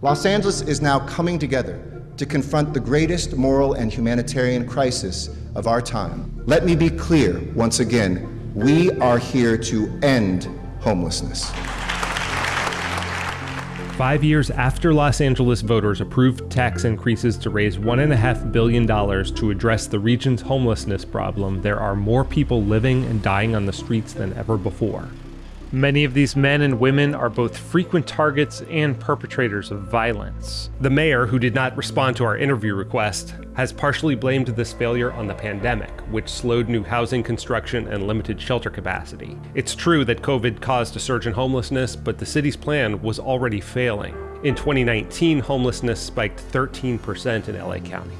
Los Angeles is now coming together to confront the greatest moral and humanitarian crisis of our time. Let me be clear once again we are here to end homelessness. Five years after Los Angeles voters approved tax increases to raise $1.5 billion to address the region's homelessness problem, there are more people living and dying on the streets than ever before. Many of these men and women are both frequent targets and perpetrators of violence. The mayor, who did not respond to our interview request, has partially blamed this failure on the pandemic, which slowed new housing construction and limited shelter capacity. It's true that COVID caused a surge in homelessness, but the city's plan was already failing. In 2019, homelessness spiked 13% in LA County.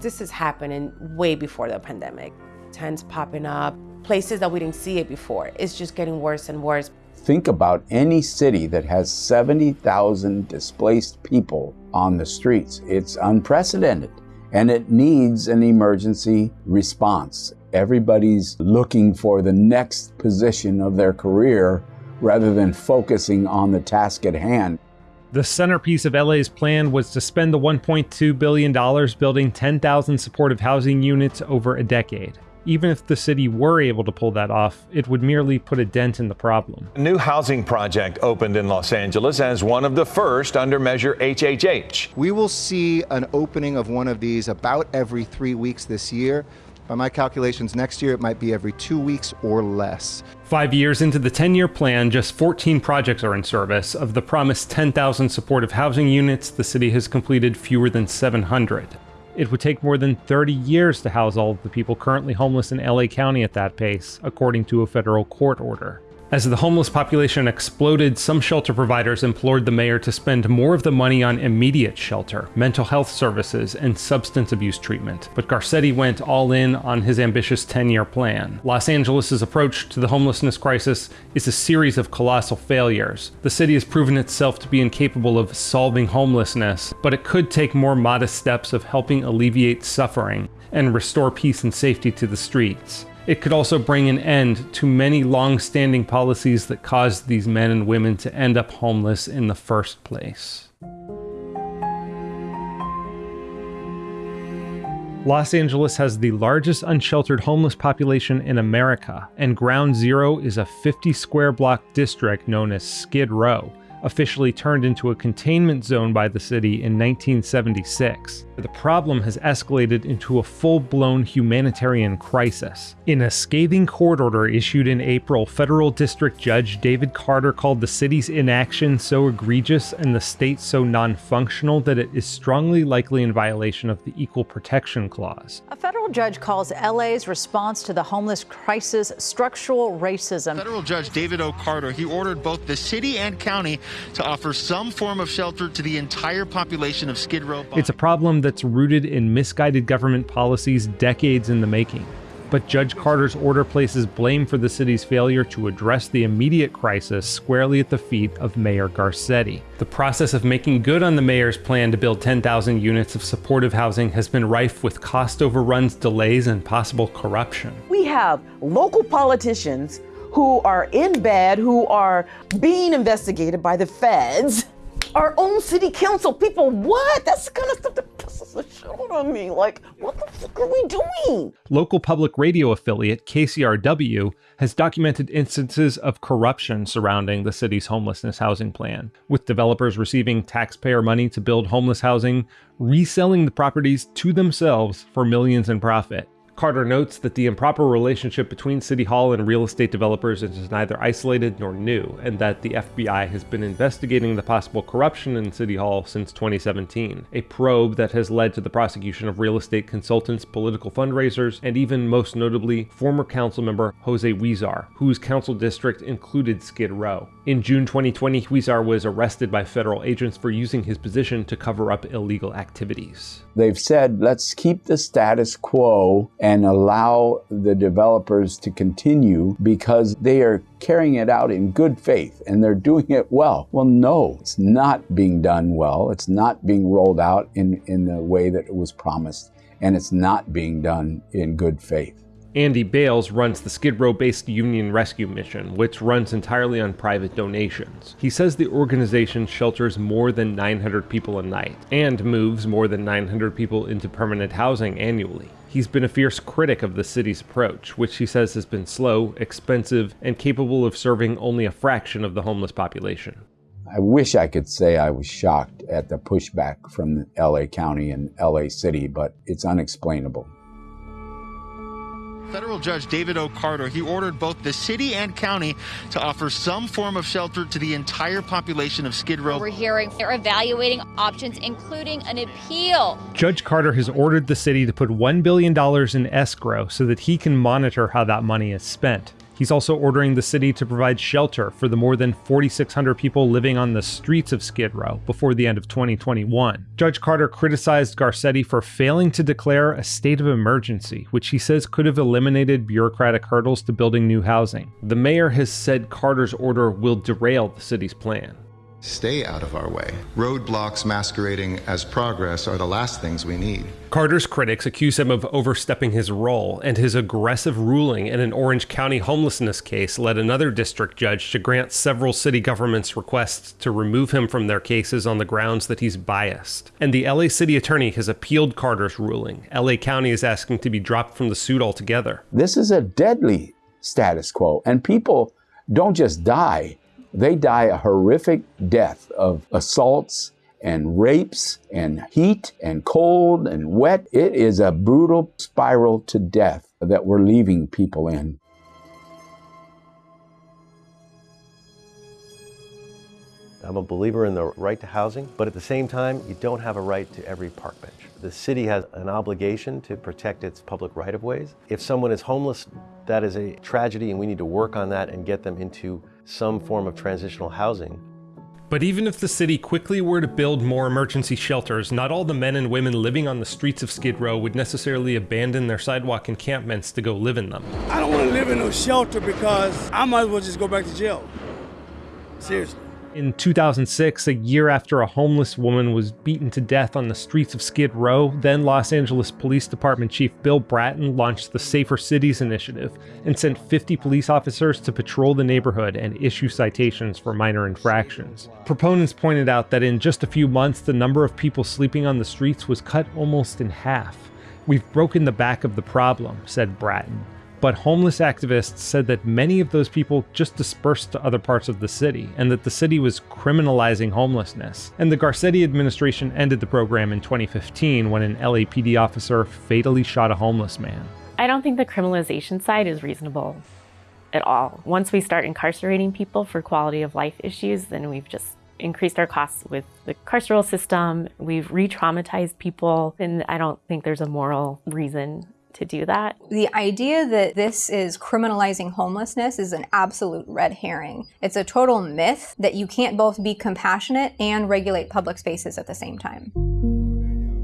This is happening way before the pandemic. Tents popping up, places that we didn't see it before. It's just getting worse and worse. Think about any city that has 70,000 displaced people on the streets. It's unprecedented and it needs an emergency response. Everybody's looking for the next position of their career rather than focusing on the task at hand. The centerpiece of LA's plan was to spend the $1.2 billion building 10,000 supportive housing units over a decade. Even if the city were able to pull that off, it would merely put a dent in the problem. A new housing project opened in Los Angeles as one of the first under Measure HHH. We will see an opening of one of these about every three weeks this year. By my calculations, next year it might be every two weeks or less. Five years into the 10 year plan, just 14 projects are in service. Of the promised 10,000 supportive housing units, the city has completed fewer than 700. It would take more than 30 years to house all of the people currently homeless in LA County at that pace, according to a federal court order. As the homeless population exploded, some shelter providers implored the mayor to spend more of the money on immediate shelter, mental health services, and substance abuse treatment. But Garcetti went all in on his ambitious 10 year plan. Los Angeles' approach to the homelessness crisis is a series of colossal failures. The city has proven itself to be incapable of solving homelessness, but it could take more modest steps of helping alleviate suffering and restore peace and safety to the streets. It could also bring an end to many long standing policies that caused these men and women to end up homeless in the first place. Los Angeles has the largest unsheltered homeless population in America, and Ground Zero is a 50 square block district known as Skid Row officially turned into a containment zone by the city in 1976. The problem has escalated into a full-blown humanitarian crisis. In a scathing court order issued in April, federal district judge David Carter called the city's inaction so egregious and the state so non-functional that it is strongly likely in violation of the Equal Protection Clause. A federal judge calls LA's response to the homeless crisis structural racism. Federal Judge David O. Carter, he ordered both the city and county to offer some form of shelter to the entire population of Skid Row. It's a problem that's rooted in misguided government policies decades in the making. But Judge Carter's order places blame for the city's failure to address the immediate crisis squarely at the feet of Mayor Garcetti. The process of making good on the mayor's plan to build 10,000 units of supportive housing has been rife with cost overruns, delays, and possible corruption. We have local politicians who are in bed, who are being investigated by the feds. Our own city council people, what? That's the kind of stuff that pisses the shit out me. Like, what the fuck are we doing? Local public radio affiliate KCRW has documented instances of corruption surrounding the city's homelessness housing plan, with developers receiving taxpayer money to build homeless housing, reselling the properties to themselves for millions in profit. Carter notes that the improper relationship between City Hall and real estate developers is neither isolated nor new, and that the FBI has been investigating the possible corruption in City Hall since 2017, a probe that has led to the prosecution of real estate consultants, political fundraisers, and even most notably, former council member Jose Huizar, whose council district included Skid Row. In June 2020, Huizar was arrested by federal agents for using his position to cover up illegal activities. They've said, let's keep the status quo and allow the developers to continue because they are carrying it out in good faith and they're doing it well. Well, no, it's not being done well. It's not being rolled out in, in the way that it was promised, and it's not being done in good faith. Andy Bales runs the Skid Row based Union Rescue Mission, which runs entirely on private donations. He says the organization shelters more than 900 people a night and moves more than 900 people into permanent housing annually. He's been a fierce critic of the city's approach, which he says has been slow, expensive, and capable of serving only a fraction of the homeless population. I wish I could say I was shocked at the pushback from LA County and LA City, but it's unexplainable. Federal Judge David O. Carter, he ordered both the city and county to offer some form of shelter to the entire population of Skid Row. We're hearing they're evaluating options, including an appeal. Judge Carter has ordered the city to put $1 billion in escrow so that he can monitor how that money is spent. He's also ordering the city to provide shelter for the more than 4,600 people living on the streets of Skid Row before the end of 2021. Judge Carter criticized Garcetti for failing to declare a state of emergency, which he says could have eliminated bureaucratic hurdles to building new housing. The mayor has said Carter's order will derail the city's plan. Stay out of our way. Roadblocks masquerading as progress are the last things we need. Carter's critics accuse him of overstepping his role, and his aggressive ruling in an Orange County homelessness case led another district judge to grant several city governments requests to remove him from their cases on the grounds that he's biased. And the LA city attorney has appealed Carter's ruling. LA County is asking to be dropped from the suit altogether. This is a deadly status quo, and people don't just die they die a horrific death of assaults and rapes and heat and cold and wet. It is a brutal spiral to death that we're leaving people in. I'm a believer in the right to housing, but at the same time, you don't have a right to every park bench. The city has an obligation to protect its public right-of-ways. If someone is homeless, that is a tragedy and we need to work on that and get them into some form of transitional housing. But even if the city quickly were to build more emergency shelters, not all the men and women living on the streets of Skid Row would necessarily abandon their sidewalk encampments to go live in them. I don't want to live in no shelter because I might as well just go back to jail. Seriously. In 2006, a year after a homeless woman was beaten to death on the streets of Skid Row, then Los Angeles Police Department Chief Bill Bratton launched the Safer Cities Initiative and sent 50 police officers to patrol the neighborhood and issue citations for minor infractions. Proponents pointed out that in just a few months, the number of people sleeping on the streets was cut almost in half. We've broken the back of the problem, said Bratton but homeless activists said that many of those people just dispersed to other parts of the city, and that the city was criminalizing homelessness. And the Garcetti administration ended the program in 2015 when an LAPD officer fatally shot a homeless man. I don't think the criminalization side is reasonable at all. Once we start incarcerating people for quality of life issues, then we've just increased our costs with the carceral system. We've re traumatized people, and I don't think there's a moral reason to do that. The idea that this is criminalizing homelessness is an absolute red herring. It's a total myth that you can't both be compassionate and regulate public spaces at the same time.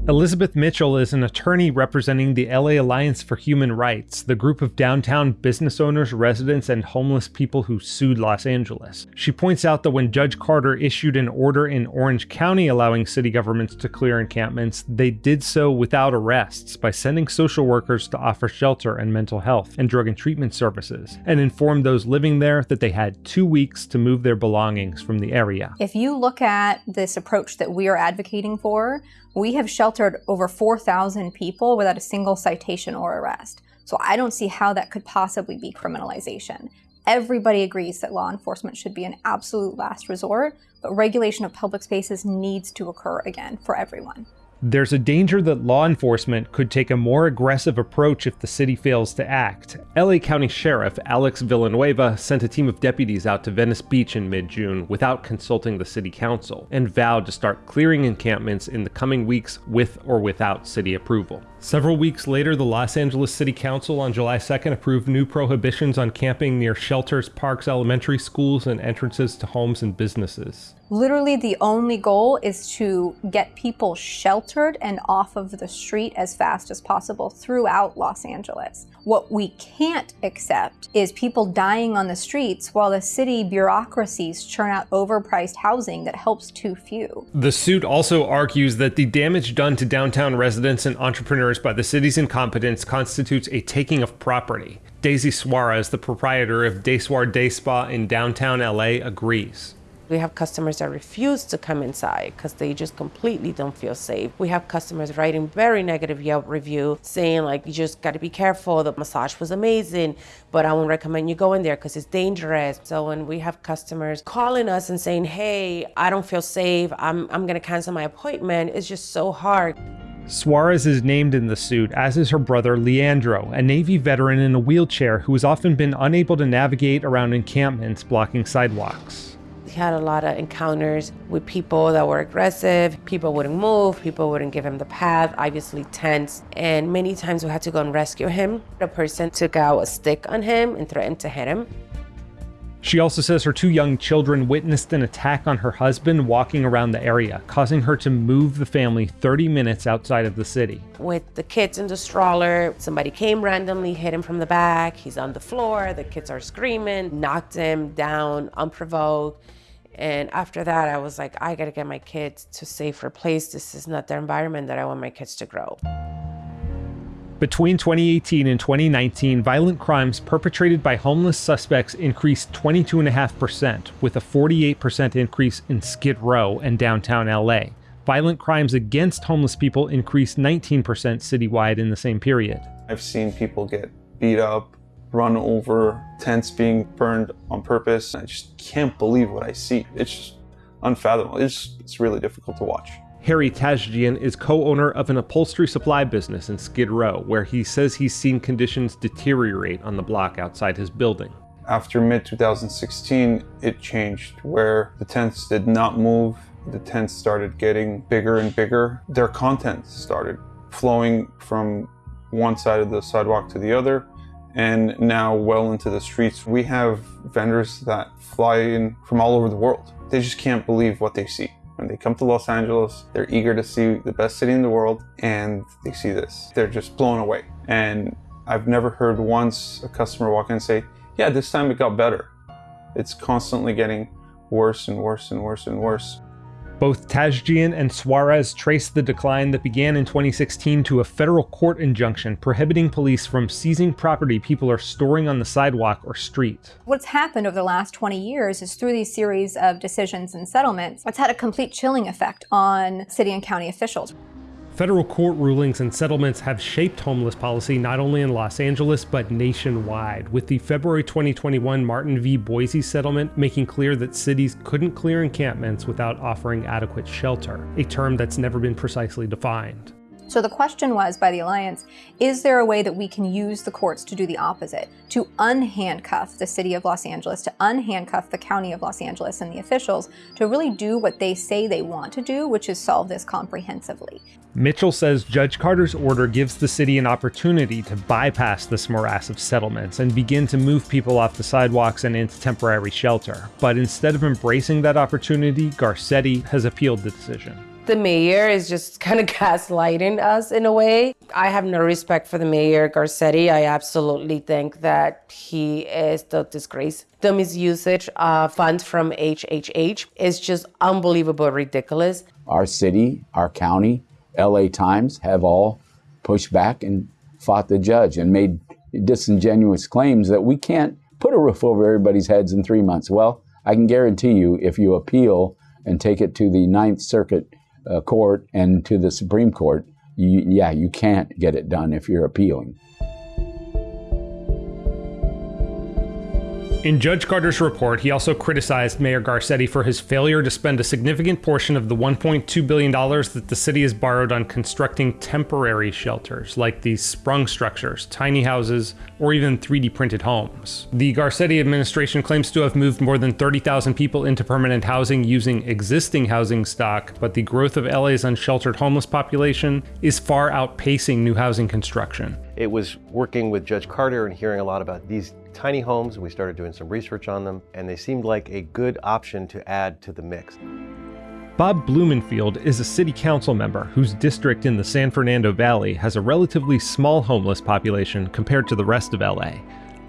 Elizabeth Mitchell is an attorney representing the LA Alliance for Human Rights, the group of downtown business owners, residents, and homeless people who sued Los Angeles. She points out that when Judge Carter issued an order in Orange County allowing city governments to clear encampments, they did so without arrests by sending social workers to offer shelter and mental health and drug and treatment services, and informed those living there that they had two weeks to move their belongings from the area. If you look at this approach that we are advocating for, we have sheltered over 4,000 people without a single citation or arrest. So I don't see how that could possibly be criminalization. Everybody agrees that law enforcement should be an absolute last resort, but regulation of public spaces needs to occur again for everyone. There's a danger that law enforcement could take a more aggressive approach if the city fails to act. LA County Sheriff Alex Villanueva sent a team of deputies out to Venice Beach in mid June without consulting the city council and vowed to start clearing encampments in the coming weeks with or without city approval. Several weeks later, the Los Angeles City Council on July 2nd approved new prohibitions on camping near shelters, parks, elementary schools, and entrances to homes and businesses. Literally, the only goal is to get people sheltered and off of the street as fast as possible throughout Los Angeles. What we can't accept is people dying on the streets while the city bureaucracies churn out overpriced housing that helps too few. The suit also argues that the damage done to downtown residents and entrepreneurs by the city's incompetence constitutes a taking of property. Daisy Suarez, the proprietor of Day Soir Day Spa in downtown LA, agrees. We have customers that refuse to come inside because they just completely don't feel safe. We have customers writing very negative Yelp review saying like, you just got to be careful. The massage was amazing, but I won't recommend you go in there because it's dangerous. So when we have customers calling us and saying, hey, I don't feel safe, I'm, I'm going to cancel my appointment, it's just so hard. Suarez is named in the suit, as is her brother Leandro, a Navy veteran in a wheelchair who has often been unable to navigate around encampments blocking sidewalks. He had a lot of encounters with people that were aggressive. People wouldn't move. People wouldn't give him the path, obviously tense. And many times we had to go and rescue him. A person took out a stick on him and threatened to hit him. She also says her two young children witnessed an attack on her husband walking around the area, causing her to move the family 30 minutes outside of the city. With the kids in the stroller, somebody came randomly, hit him from the back. He's on the floor. The kids are screaming, knocked him down unprovoked. And after that, I was like, I gotta get my kids to a safer place. This is not the environment that I want my kids to grow. Between 2018 and 2019, violent crimes perpetrated by homeless suspects increased 22.5%, with a 48% increase in Skid Row and downtown LA. Violent crimes against homeless people increased 19% citywide in the same period. I've seen people get beat up, run over, tents being burned on purpose. I just can't believe what I see. It's just unfathomable. It's, it's really difficult to watch. Harry Tashdjian is co-owner of an upholstery supply business in Skid Row, where he says he's seen conditions deteriorate on the block outside his building. After mid-2016, it changed where the tents did not move. The tents started getting bigger and bigger. Their content started flowing from one side of the sidewalk to the other and now well into the streets. We have vendors that fly in from all over the world. They just can't believe what they see. When they come to Los Angeles, they're eager to see the best city in the world and they see this. They're just blown away. And I've never heard once a customer walk in and say, yeah, this time it got better. It's constantly getting worse and worse and worse and worse. Both Tashdjian and Suarez traced the decline that began in 2016 to a federal court injunction prohibiting police from seizing property people are storing on the sidewalk or street. What's happened over the last 20 years is through these series of decisions and settlements, it's had a complete chilling effect on city and county officials. Federal court rulings and settlements have shaped homeless policy not only in Los Angeles but nationwide, with the February 2021 Martin v. Boise settlement making clear that cities couldn't clear encampments without offering adequate shelter, a term that's never been precisely defined. So the question was by the Alliance, is there a way that we can use the courts to do the opposite, to unhandcuff the city of Los Angeles, to unhandcuff the county of Los Angeles and the officials to really do what they say they want to do, which is solve this comprehensively. Mitchell says Judge Carter's order gives the city an opportunity to bypass this morass of settlements and begin to move people off the sidewalks and into temporary shelter. But instead of embracing that opportunity, Garcetti has appealed the decision the mayor is just kind of gaslighting us in a way. I have no respect for the mayor, Garcetti. I absolutely think that he is the disgrace. The misusage of funds from HHH is just unbelievable, ridiculous. Our city, our county, LA Times have all pushed back and fought the judge and made disingenuous claims that we can't put a roof over everybody's heads in three months. Well, I can guarantee you if you appeal and take it to the Ninth Circuit uh, court and to the Supreme Court, you, yeah, you can't get it done if you're appealing. In Judge Carter's report, he also criticized Mayor Garcetti for his failure to spend a significant portion of the $1.2 billion that the city has borrowed on constructing temporary shelters, like these sprung structures, tiny houses, or even 3D printed homes. The Garcetti administration claims to have moved more than 30,000 people into permanent housing using existing housing stock, but the growth of LA's unsheltered homeless population is far outpacing new housing construction. It was working with Judge Carter and hearing a lot about these Tiny homes, we started doing some research on them, and they seemed like a good option to add to the mix. Bob Blumenfield is a city council member whose district in the San Fernando Valley has a relatively small homeless population compared to the rest of LA.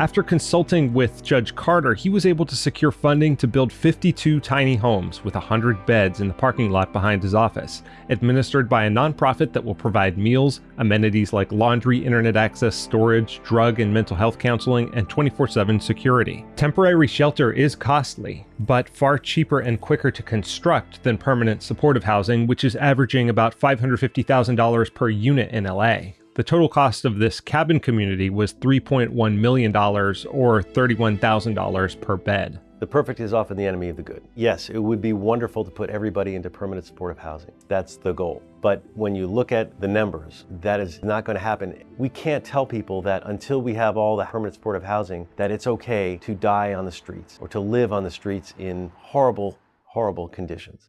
After consulting with Judge Carter, he was able to secure funding to build 52 tiny homes with 100 beds in the parking lot behind his office, administered by a nonprofit that will provide meals, amenities like laundry, internet access, storage, drug and mental health counseling, and 24 7 security. Temporary shelter is costly, but far cheaper and quicker to construct than permanent supportive housing, which is averaging about $550,000 per unit in LA. The total cost of this cabin community was $3.1 million or $31,000 per bed. The perfect is often the enemy of the good. Yes, it would be wonderful to put everybody into permanent supportive housing. That's the goal. But when you look at the numbers, that is not going to happen. We can't tell people that until we have all the permanent supportive housing, that it's okay to die on the streets or to live on the streets in horrible, horrible conditions.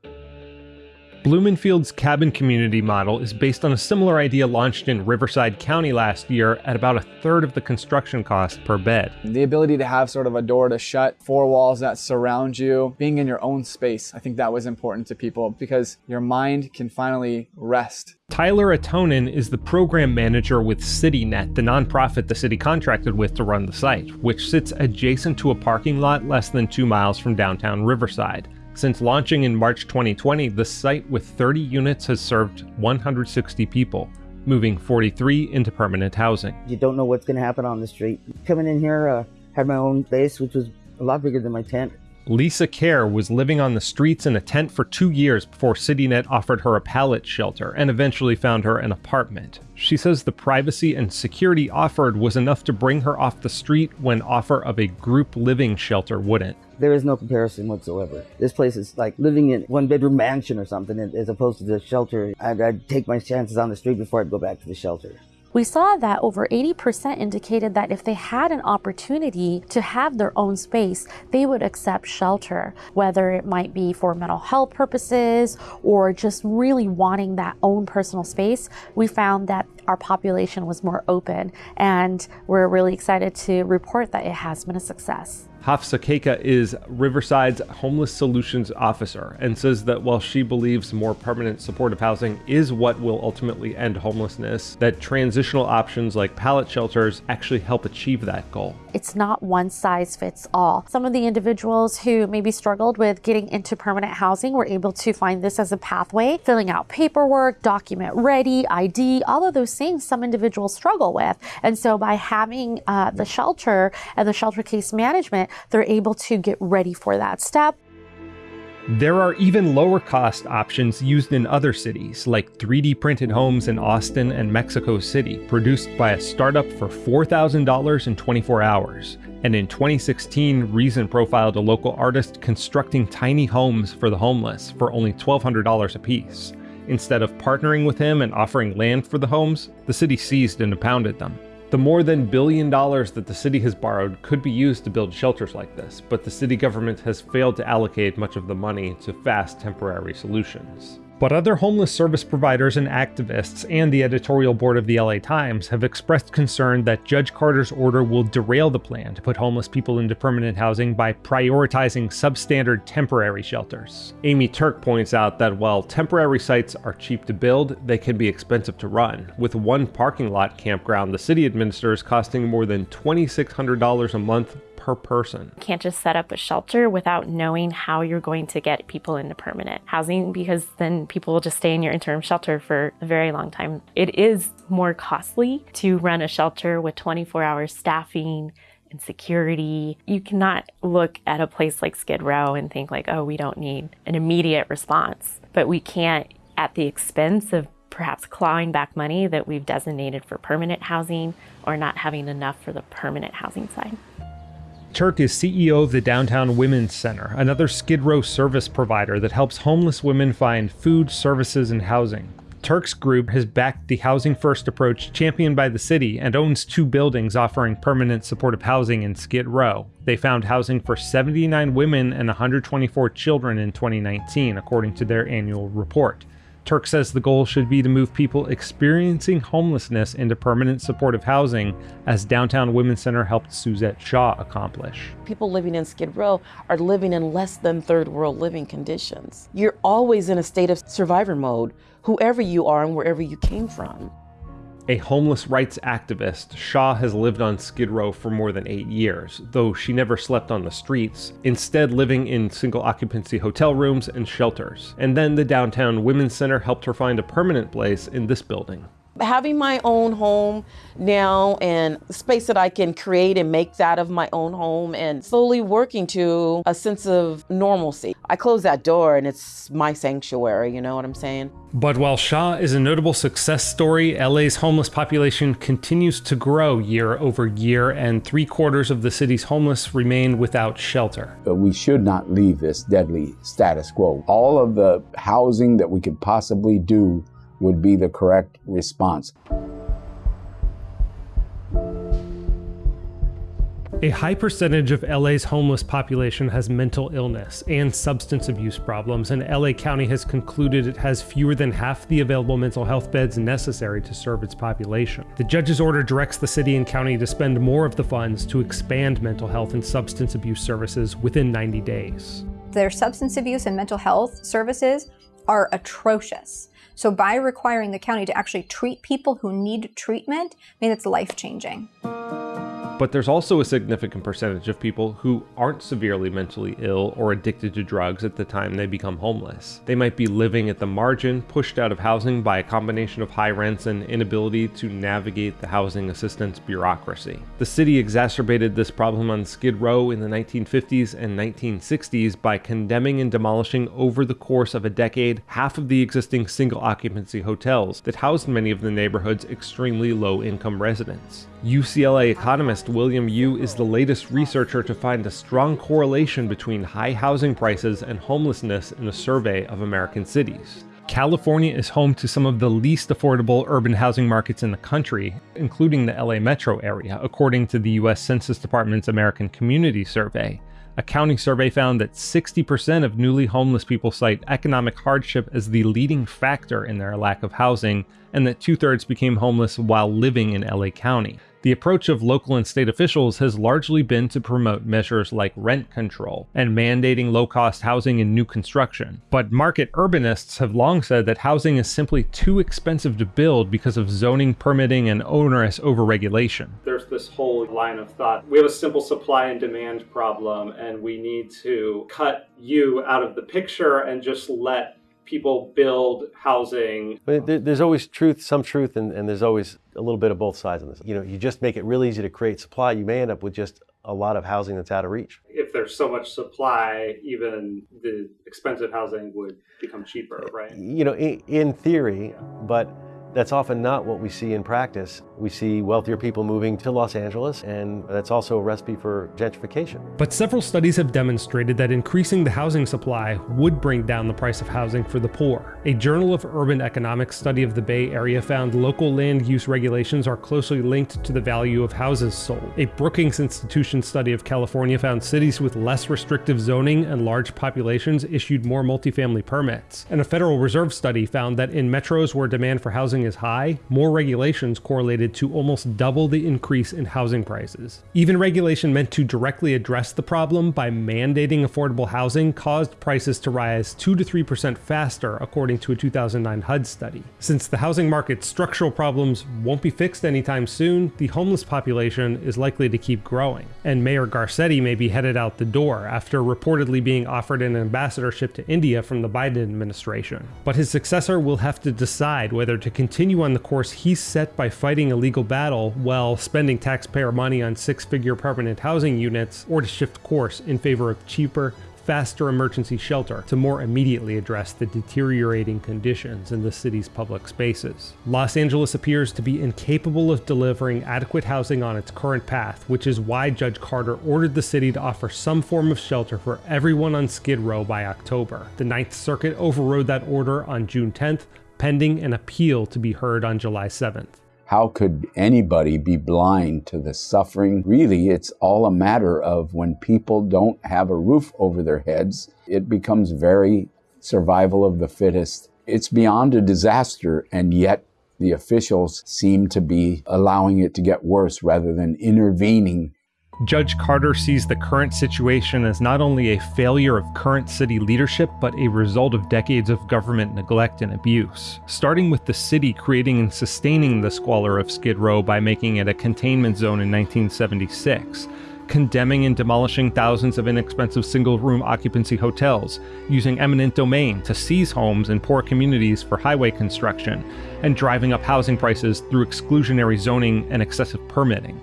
Blumenfield's cabin community model is based on a similar idea launched in Riverside County last year at about a third of the construction cost per bed. The ability to have sort of a door to shut, four walls that surround you, being in your own space, I think that was important to people because your mind can finally rest. Tyler Atonin is the program manager with CityNet, the nonprofit the city contracted with to run the site, which sits adjacent to a parking lot less than two miles from downtown Riverside. Since launching in March 2020, the site with 30 units has served 160 people, moving 43 into permanent housing. You don't know what's going to happen on the street. Coming in here, uh, had my own base, which was a lot bigger than my tent. Lisa Kerr was living on the streets in a tent for two years before CityNet offered her a pallet shelter and eventually found her an apartment. She says the privacy and security offered was enough to bring her off the street when offer of a group living shelter wouldn't. There is no comparison whatsoever. This place is like living in one bedroom mansion or something as opposed to the shelter. I'd, I'd take my chances on the street before I'd go back to the shelter. We saw that over 80% indicated that if they had an opportunity to have their own space, they would accept shelter, whether it might be for mental health purposes or just really wanting that own personal space. We found that our population was more open, and we're really excited to report that it has been a success. Hafsa Kaka is Riverside's Homeless Solutions Officer and says that while she believes more permanent supportive housing is what will ultimately end homelessness, that transitional options like pallet shelters actually help achieve that goal. It's not one size fits all. Some of the individuals who maybe struggled with getting into permanent housing were able to find this as a pathway, filling out paperwork, document ready, ID, all of those things some individuals struggle with. And so by having uh, the shelter and the shelter case management, they're able to get ready for that step. There are even lower cost options used in other cities, like 3D printed homes in Austin and Mexico City, produced by a startup for $4,000 in 24 hours. And in 2016, Reason profiled a local artist constructing tiny homes for the homeless for only $1,200 apiece. Instead of partnering with him and offering land for the homes, the city seized and impounded them. The more than billion dollars that the city has borrowed could be used to build shelters like this, but the city government has failed to allocate much of the money to fast temporary solutions. But other homeless service providers and activists and the editorial board of the LA Times have expressed concern that Judge Carter's order will derail the plan to put homeless people into permanent housing by prioritizing substandard temporary shelters. Amy Turk points out that while temporary sites are cheap to build, they can be expensive to run, with one parking lot campground the city administers costing more than $2,600 a month per person. You can't just set up a shelter without knowing how you're going to get people into permanent housing because then people will just stay in your interim shelter for a very long time. It is more costly to run a shelter with 24 hour staffing and security. You cannot look at a place like Skid Row and think like, oh, we don't need an immediate response. But we can't at the expense of perhaps clawing back money that we've designated for permanent housing or not having enough for the permanent housing side. Turk is CEO of the Downtown Women's Center, another Skid Row service provider that helps homeless women find food, services, and housing. Turk's group has backed the housing first approach championed by the city and owns two buildings offering permanent supportive housing in Skid Row. They found housing for 79 women and 124 children in 2019, according to their annual report. Turk says the goal should be to move people experiencing homelessness into permanent supportive housing, as Downtown Women's Center helped Suzette Shaw accomplish. People living in Skid Row are living in less than third world living conditions. You're always in a state of survivor mode, whoever you are and wherever you came from. A homeless rights activist, Shaw has lived on Skid Row for more than eight years, though she never slept on the streets, instead living in single occupancy hotel rooms and shelters. And then the Downtown Women's Center helped her find a permanent place in this building having my own home now and space that I can create and make that of my own home and slowly working to a sense of normalcy. I close that door and it's my sanctuary, you know what I'm saying? But while Shaw is a notable success story, LA's homeless population continues to grow year over year, and three quarters of the city's homeless remain without shelter. But we should not leave this deadly status quo. All of the housing that we could possibly do would be the correct response. A high percentage of LA's homeless population has mental illness and substance abuse problems, and LA County has concluded it has fewer than half the available mental health beds necessary to serve its population. The judge's order directs the city and county to spend more of the funds to expand mental health and substance abuse services within 90 days. Their substance abuse and mental health services are atrocious. So by requiring the county to actually treat people who need treatment, I mean, it's life changing. But there's also a significant percentage of people who aren't severely mentally ill or addicted to drugs at the time they become homeless. They might be living at the margin, pushed out of housing by a combination of high rents and inability to navigate the housing assistance bureaucracy. The city exacerbated this problem on Skid Row in the 1950s and 1960s by condemning and demolishing over the course of a decade half of the existing single occupancy hotels that housed many of the neighborhood's extremely low income residents. UCLA economist William Yu is the latest researcher to find a strong correlation between high housing prices and homelessness in a survey of American cities. California is home to some of the least affordable urban housing markets in the country, including the LA metro area, according to the US Census Department's American Community Survey. A county survey found that 60% of newly homeless people cite economic hardship as the leading factor in their lack of housing, and that two thirds became homeless while living in LA County. The approach of local and state officials has largely been to promote measures like rent control and mandating low cost housing in new construction. But market urbanists have long said that housing is simply too expensive to build because of zoning, permitting, and onerous overregulation. There's this whole line of thought we have a simple supply and demand problem, and we need to cut you out of the picture and just let people build housing. There's always truth, some truth, and, and there's always a little bit of both sides of this. You know, you just make it real easy to create supply, you may end up with just a lot of housing that's out of reach. If there's so much supply, even the expensive housing would become cheaper, uh, right? You know, in, in theory, but that's often not what we see in practice. We see wealthier people moving to Los Angeles, and that's also a recipe for gentrification. But several studies have demonstrated that increasing the housing supply would bring down the price of housing for the poor. A Journal of Urban Economics study of the Bay Area found local land use regulations are closely linked to the value of houses sold. A Brookings Institution study of California found cities with less restrictive zoning and large populations issued more multifamily permits. And a Federal Reserve study found that in metros where demand for housing is high, more regulations correlated to almost double the increase in housing prices. Even regulation meant to directly address the problem by mandating affordable housing caused prices to rise 2 to 3% faster, according to a 2009 HUD study. Since the housing market's structural problems won't be fixed anytime soon, the homeless population is likely to keep growing. And Mayor Garcetti may be headed out the door after reportedly being offered an ambassadorship to India from the Biden administration. But his successor will have to decide whether to continue continue on the course he set by fighting a legal battle while spending taxpayer money on six figure permanent housing units, or to shift course in favor of cheaper, faster emergency shelter to more immediately address the deteriorating conditions in the city's public spaces. Los Angeles appears to be incapable of delivering adequate housing on its current path, which is why Judge Carter ordered the city to offer some form of shelter for everyone on Skid Row by October. The Ninth Circuit overrode that order on June 10th, pending an appeal to be heard on July 7th. How could anybody be blind to the suffering? Really, it's all a matter of when people don't have a roof over their heads, it becomes very survival of the fittest It's beyond a disaster, and yet the officials seem to be allowing it to get worse rather than intervening Judge Carter sees the current situation as not only a failure of current city leadership, but a result of decades of government neglect and abuse. Starting with the city creating and sustaining the squalor of Skid Row by making it a containment zone in 1976, condemning and demolishing thousands of inexpensive single room occupancy hotels, using eminent domain to seize homes in poor communities for highway construction, and driving up housing prices through exclusionary zoning and excessive permitting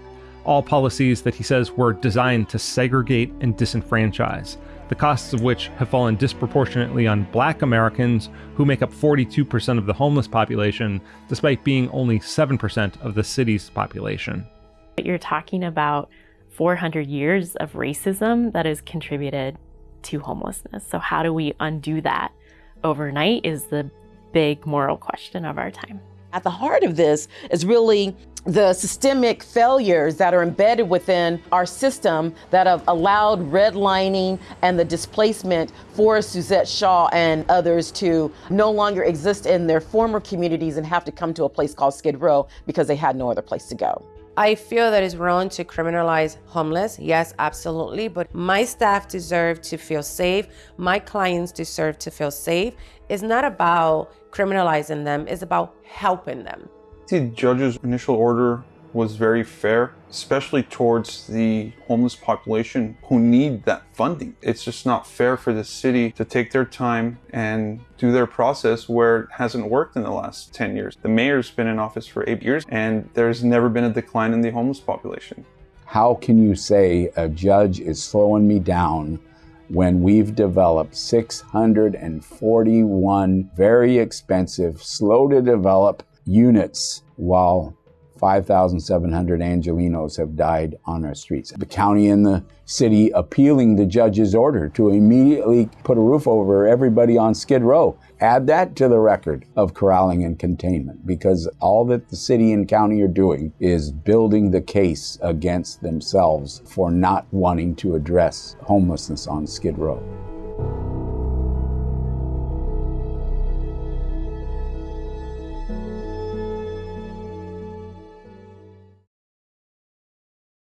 all policies that he says were designed to segregate and disenfranchise, the costs of which have fallen disproportionately on black Americans, who make up 42% of the homeless population, despite being only 7% of the city's population. You're talking about 400 years of racism that has contributed to homelessness. So, how do we undo that overnight is the big moral question of our time. At the heart of this is really the systemic failures that are embedded within our system that have allowed redlining and the displacement for Suzette Shaw and others to no longer exist in their former communities and have to come to a place called Skid Row because they had no other place to go. I feel that it's wrong to criminalize homeless. Yes, absolutely. But my staff deserve to feel safe. My clients deserve to feel safe. It's not about criminalizing them, it's about helping them. The judge's initial order was very fair, especially towards the homeless population who need that funding. It's just not fair for the city to take their time and do their process where it hasn't worked in the last 10 years. The mayor's been in office for eight years and there's never been a decline in the homeless population. How can you say a judge is slowing me down when we've developed 641 very expensive, slow to develop units while 5,700 Angelenos have died on our streets. The county and the city appealing the judge's order to immediately put a roof over everybody on Skid Row. Add that to the record of corralling and containment because all that the city and county are doing is building the case against themselves for not wanting to address homelessness on Skid Row.